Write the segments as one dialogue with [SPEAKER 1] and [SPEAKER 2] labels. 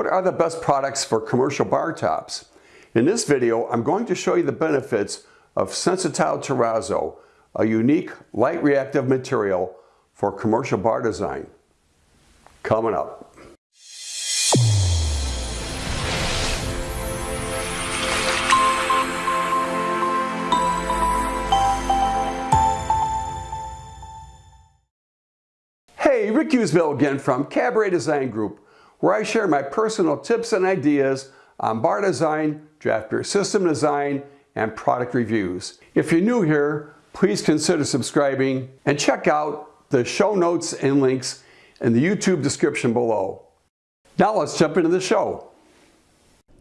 [SPEAKER 1] What are the best products for commercial bar tops? In this video, I'm going to show you the benefits of Sensitile Terrazzo, a unique light reactive material for commercial bar design. Coming up. Hey, Rick Eusebio again from Cabaret Design Group, where I share my personal tips and ideas on bar design, draft beer system design, and product reviews. If you're new here, please consider subscribing and check out the show notes and links in the YouTube description below. Now let's jump into the show.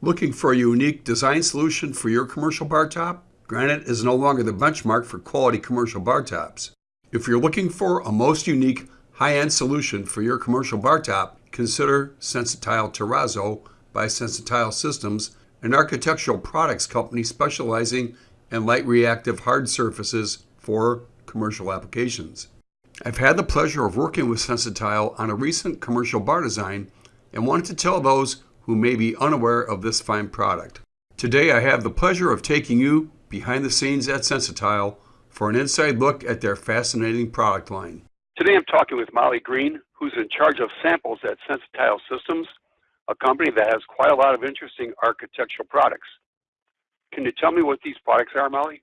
[SPEAKER 1] Looking for a unique design solution for your commercial bar top? Granite is no longer the benchmark for quality commercial bar tops. If you're looking for a most unique high-end solution for your commercial bar top, consider Sensitile Terrazzo by Sensitile Systems, an architectural products company specializing in light reactive hard surfaces for commercial applications. I've had the pleasure of working with Sensitile on a recent commercial bar design and wanted to tell those who may be unaware of this fine product. Today I have the pleasure of taking you behind the scenes at Sensitile for an inside look at their fascinating product line.
[SPEAKER 2] Today I'm talking with Molly Green, who's in charge of samples at Sensitile Systems, a company that has quite a lot of interesting architectural products. Can you tell me what these products are, Molly?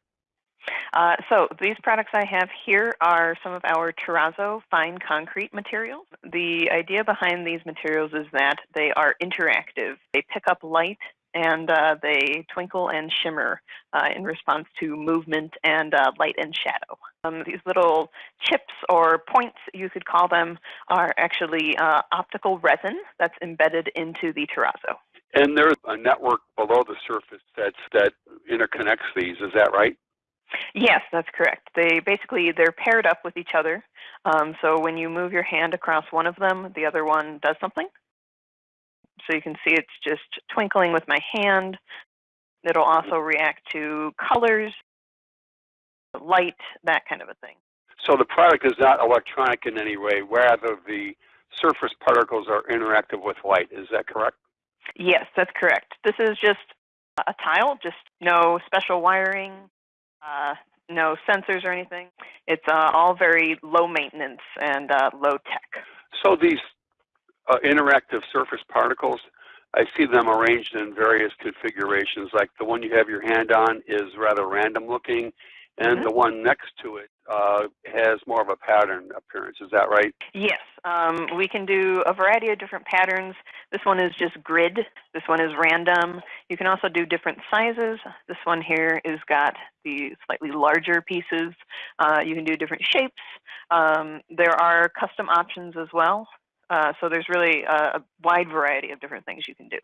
[SPEAKER 3] Uh, so these products I have here are some of our terrazzo fine concrete materials. The idea behind these materials is that they are interactive. They pick up light and uh, they twinkle and shimmer uh, in response to movement and uh, light and shadow. Um, these little chips or points, you could call them, are actually uh, optical resin that's embedded into the terrazzo.
[SPEAKER 2] And there's a network below the surface that's, that interconnects these, is that right?
[SPEAKER 3] Yes, that's correct. They basically they're paired up with each other. Um, so when you move your hand across one of them, the other one does something. So you can see it's just twinkling with my hand. It'll also react to colors, light, that kind of a thing.
[SPEAKER 2] So the product is not electronic in any way, rather the surface particles are interactive with light. Is that correct?
[SPEAKER 3] Yes, that's correct. This is just a tile, just no special wiring, uh, no sensors or anything. It's uh, all very low maintenance and uh, low tech.
[SPEAKER 2] So these uh, interactive surface particles, I see them arranged in various configurations. Like the one you have your hand on is rather random looking, and mm -hmm. the one next to it uh, has more of a pattern appearance. Is that right?
[SPEAKER 3] Yes. Um, we can do a variety of different patterns. This one is just grid. This one is random. You can also do different sizes. This one here is got the slightly larger pieces. Uh, you can do different shapes. Um, there are custom options as well. Uh, so there's really a, a, wide variety of different things you can do.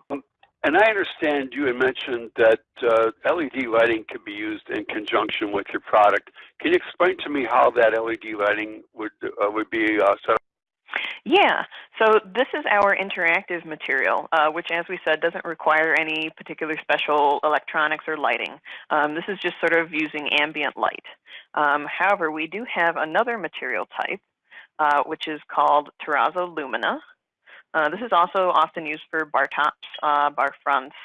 [SPEAKER 2] And I understand you had mentioned that uh, LED lighting can be used in conjunction with your product. Can you explain to me how that LED lighting would uh, would be uh, set up?
[SPEAKER 3] Yeah, so this is our interactive material, uh, which, as we said, doesn't require any particular special electronics or lighting. Um, this is just sort of using ambient light. Um, however, we do have another material type uh, which is called Terrazzo Lumina. Uh, this is also often used for bar tops, uh, bar fronts,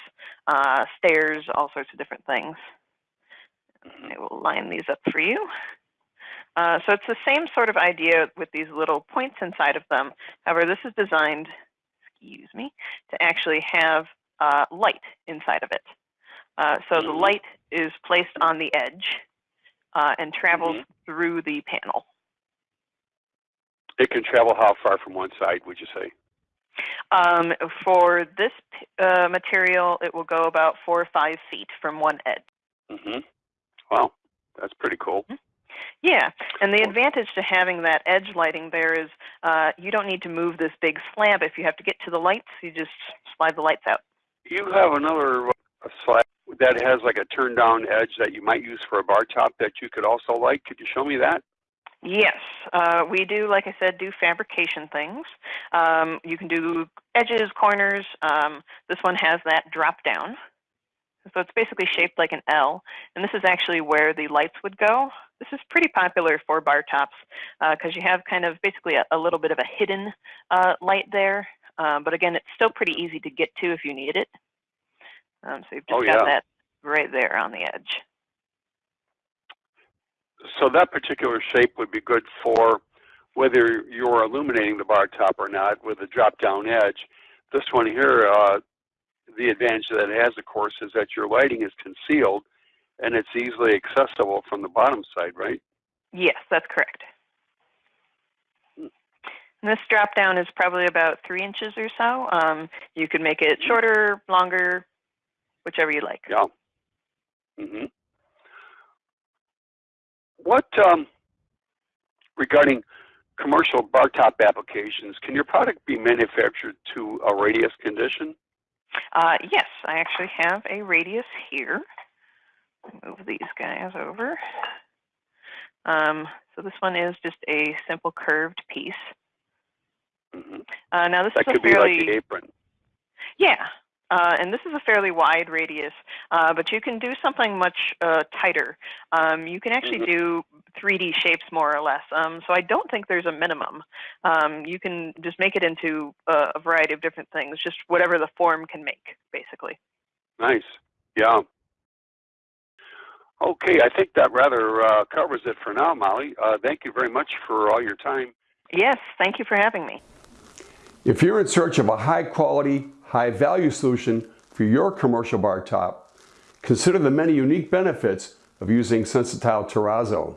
[SPEAKER 3] uh, stairs, all sorts of different things. I will line these up for you. Uh, so it's the same sort of idea with these little points inside of them. However, this is designed, excuse me, to actually have uh, light inside of it. so the light is placed on the edge and travels mm -hmm. through the panel.
[SPEAKER 2] It can travel how far from one side, would you say?
[SPEAKER 3] Um, for this uh, material, it will go about four or five feet from one edge.
[SPEAKER 2] Mm-hmm. Well, that's pretty cool. Mm-hmm.
[SPEAKER 3] Yeah, and the advantage to having that edge lighting there is uh, you don't need to move this big slab. If you have to get to the lights, you just slide the lights out.
[SPEAKER 2] You have another uh, slab that has like a turn down edge that you might use for a bar top that you could also light. Could you show me that?
[SPEAKER 3] Yes, uh, we do, like I said, do fabrication things. Um, you can do edges, corners. Um, this one has that drop down. So it's basically shaped like an L, and this is actually where the lights would go. This is pretty popular for bar tops because uh, you have kind of basically a, a, little bit of a hidden uh, light there. Um, but again, it's still pretty easy to get to if you need it. Um, so you've just
[SPEAKER 2] Oh,
[SPEAKER 3] got
[SPEAKER 2] yeah.
[SPEAKER 3] that right there on the edge.
[SPEAKER 2] So that particular shape would be good for whether you're illuminating the bar top or not with a drop down edge. This one here, uh, the advantage that it has, of course, is that your lighting is concealed and it's easily accessible from the bottom side, right?
[SPEAKER 3] Yes, that's correct. And this drop down is probably about three inches or so. Um, you could make it shorter, longer, whichever you like.
[SPEAKER 2] Yeah. hmm What um, regarding commercial bar top applications? Can your product be manufactured to a radius condition?
[SPEAKER 3] Uh, yes, I actually have a radius here. Move these guys over. Um, so this one is just a simple curved piece.
[SPEAKER 2] hmm
[SPEAKER 3] Uh, now this
[SPEAKER 2] That
[SPEAKER 3] is
[SPEAKER 2] could
[SPEAKER 3] a
[SPEAKER 2] be
[SPEAKER 3] fairly
[SPEAKER 2] like the apron.
[SPEAKER 3] yeah, uh, and this is a fairly wide radius, uh, but you can do something much uh, tighter. Um, you can actually
[SPEAKER 2] Mhm.
[SPEAKER 3] do 3D shapes more or less. Um, so I don't think there's a minimum. Um, you can just make it into a, a variety of different things, just whatever the form can make, basically.
[SPEAKER 2] Nice. Yeah. Okay, I think that rather uh, covers it for now, Molly. Uh, thank you very much for all your time.
[SPEAKER 3] Yes, thank you for having me.
[SPEAKER 1] If you're in search of a high quality, high value solution for your commercial bar top, consider the many unique benefits of using Sensitile Terrazzo.